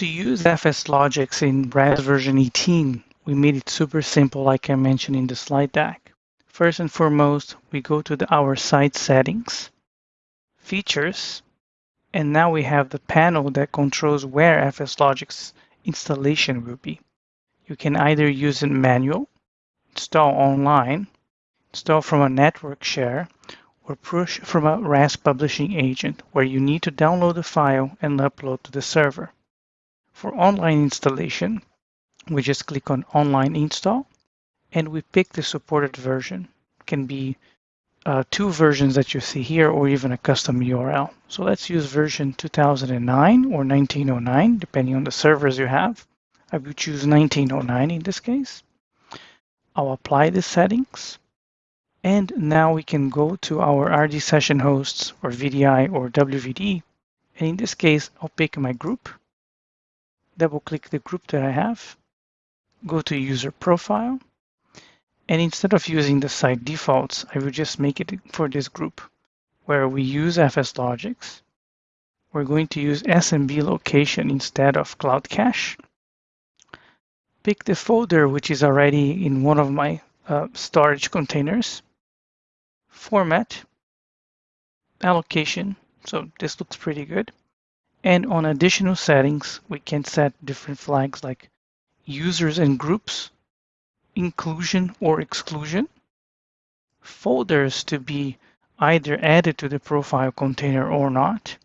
To use FSLogix in RAS version 18, we made it super simple like I mentioned in the slide deck. First and foremost, we go to the, our site settings, features, and now we have the panel that controls where FSLogix installation will be. You can either use it manual, install online, install from a network share, or push from a RAS publishing agent where you need to download the file and upload to the server. For online installation, we just click on online install and we pick the supported version. It can be uh, two versions that you see here or even a custom URL. So let's use version 2009 or 1909, depending on the servers you have. I will choose 1909 in this case. I'll apply the settings. And now we can go to our RD session hosts or VDI or WVD. And in this case, I'll pick my group, double click the group that I have, go to user profile, and instead of using the site defaults, I will just make it for this group where we use FSLogix. We're going to use SMB location instead of Cloud Cache. Pick the folder which is already in one of my uh, storage containers. Format, allocation, so this looks pretty good. And on additional settings, we can set different flags like users and groups inclusion or exclusion, folders to be either added to the profile container or not,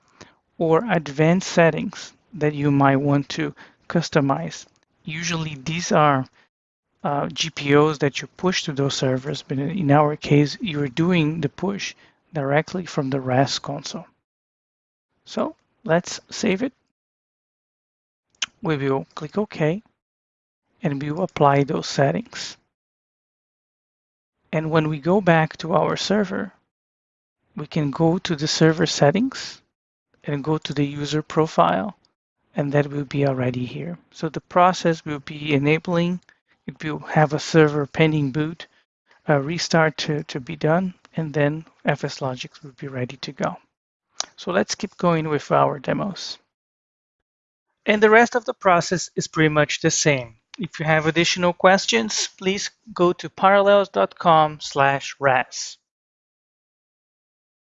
or advanced settings that you might want to customize. Usually these are uh, GPOs that you push to those servers, but in our case, you're doing the push directly from the RAS console. So let's save it. We will click OK and we will apply those settings. And when we go back to our server, we can go to the server settings and go to the user profile, and that will be already here. So the process will be enabling, it will have a server pending boot, a restart to, to be done, and then FSLogix will be ready to go. So let's keep going with our demos. And the rest of the process is pretty much the same. If you have additional questions, please go to parallels.com slash RAS.